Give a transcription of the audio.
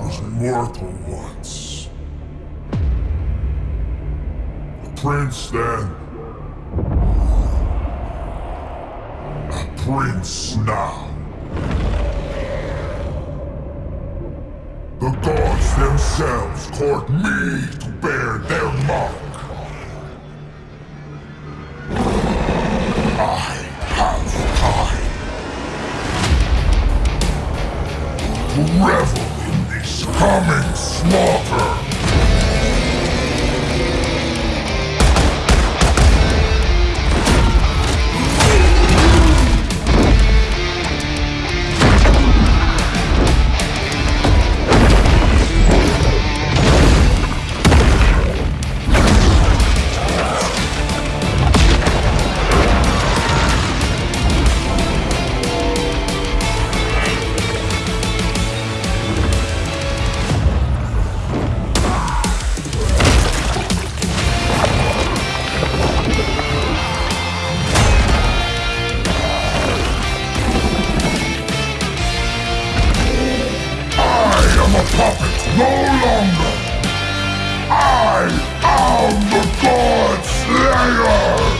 was mortal once. A prince then. A prince now. The gods themselves court me to bear their mark. I have time revel coming slaughter. Am a puppet no longer. I am the God Slayer.